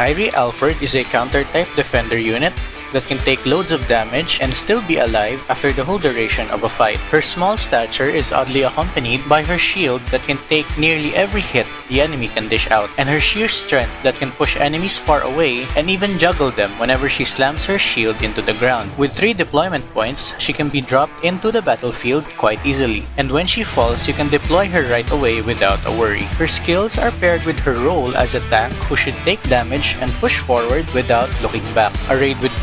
Irie Alford is a counter-type defender unit that can take loads of damage and still be alive after the whole duration of a fight. Her small stature is oddly accompanied by her shield that can take nearly every hit the enemy can dish out, and her sheer strength that can push enemies far away and even juggle them whenever she slams her shield into the ground. With 3 deployment points, she can be dropped into the battlefield quite easily, and when she falls, you can deploy her right away without a worry. Her skills are paired with her role as a tank who should take damage and push forward without looking back. Arrayed with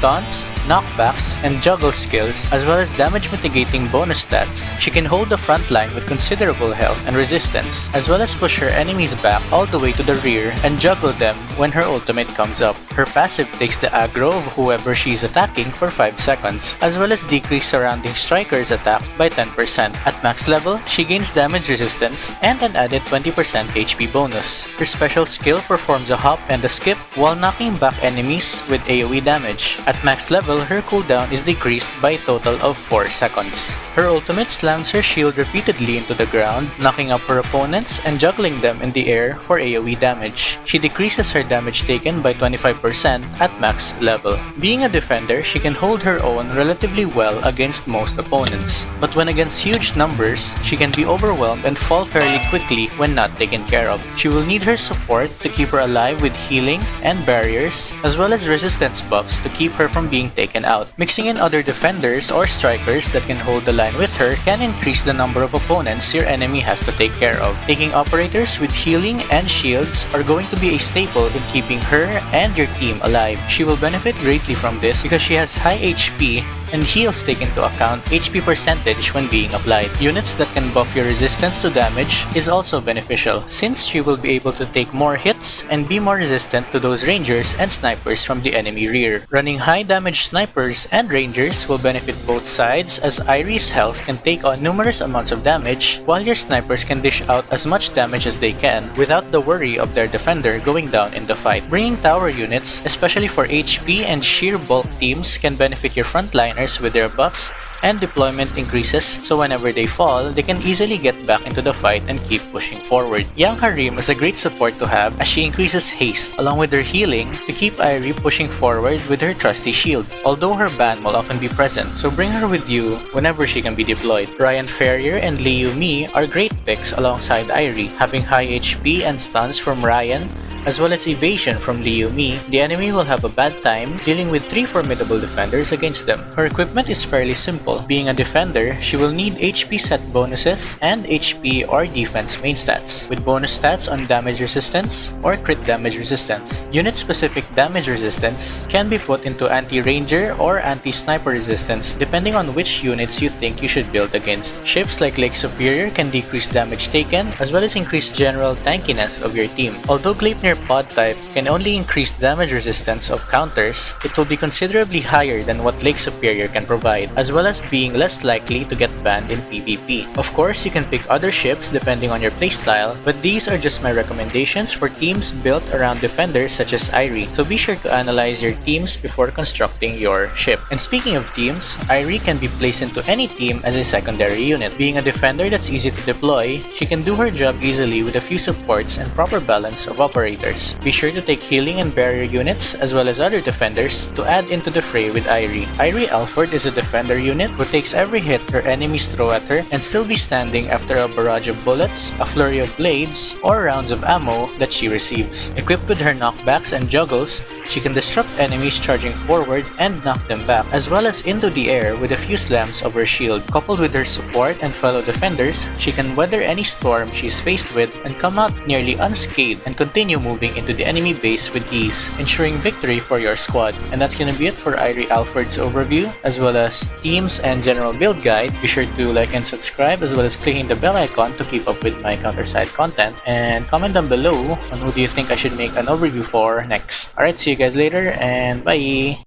knockbacks, and juggle skills, as well as damage mitigating bonus stats, she can hold the front line with considerable health and resistance, as well as push her enemies back all the way to the rear and juggle them when her ultimate comes up. Her passive takes the aggro of whoever she is attacking for 5 seconds, as well as decrease surrounding strikers attack by 10%. At max level, she gains damage resistance and an added 20% HP bonus. Her special skill performs a hop and a skip while knocking back enemies with AoE damage. At max level, her cooldown is decreased by a total of 4 seconds. Her ultimate slams her shield repeatedly into the ground, knocking up her opponents and juggling them in the air for AoE damage. She decreases her damage taken by 25% at max level. Being a defender, she can hold her own relatively well against most opponents. But when against huge numbers, she can be overwhelmed and fall fairly quickly when not taken care of. She will need her support to keep her alive with healing and barriers, as well as resistance buffs to keep her from being taken out. Mixing in other defenders or strikers that can hold the line with her can increase the number of opponents your enemy has to take care of. Taking operators with healing and shields are going to be a staple in keeping her and your team alive. She will benefit greatly from this because she has high HP and heals take into account HP percentage when being applied. Units that can buff your resistance to damage is also beneficial since she will be able to take more hits and be more resistant to those rangers and snipers from the enemy rear. Running high damage snipers and rangers will benefit both sides as Irie's health can take on numerous amounts of damage while your snipers can dish out as much damage as they can without the worry of their defender going down in the fight. Bringing tower units, especially for HP and sheer bulk teams can benefit your frontliners with their buffs and deployment increases so whenever they fall, they can easily get back into the fight and keep pushing forward. Young Harim is a great support to have as she increases haste along with her healing to keep Irie pushing forward with her trusty shield, although her ban will often be present, so bring her with you whenever she can be deployed. Ryan Ferrier and Liu Mi are great picks alongside Irie, having high HP and stuns from Ryan as well as evasion from Liu Mi, the enemy will have a bad time dealing with three formidable defenders against them. Her equipment is fairly simple. Being a defender, she will need HP set bonuses and HP or defense main stats, with bonus stats on damage resistance or crit damage resistance. Unit-specific damage resistance can be put into anti-ranger or anti-sniper resistance depending on which units you think you should build against. Ships like Lake Superior can decrease damage taken as well as increase general tankiness of your team. Although Gleipnir pod type can only increase damage resistance of counters, it will be considerably higher than what Lake Superior can provide, as well as being less likely to get banned in PvP. Of course, you can pick other ships depending on your playstyle, but these are just my recommendations for teams built around defenders such as Irie, so be sure to analyze your teams before constructing your ship. And speaking of teams, Irie can be placed into any team as a secondary unit. Being a defender that's easy to deploy, she can do her job easily with a few supports and proper balance of operators. Be sure to take healing and barrier units as well as other defenders to add into the fray with Irie. Irie Alford is a defender unit who takes every hit her enemies throw at her and still be standing after a barrage of bullets, a flurry of blades, or rounds of ammo that she receives. Equipped with her knockbacks and juggles, she can disrupt enemies charging forward and knock them back, as well as into the air with a few slams of her shield. Coupled with her support and fellow defenders, she can weather any storm she's faced with and come out nearly unscathed and continue moving into the enemy base with ease, ensuring victory for your squad. And that's gonna be it for Irie Alford's overview, as well as teams and general build guide. Be sure to like and subscribe, as well as clicking the bell icon to keep up with my counter-side content. And comment down below on who do you think I should make an overview for next. Alright, see you guys later, and bye!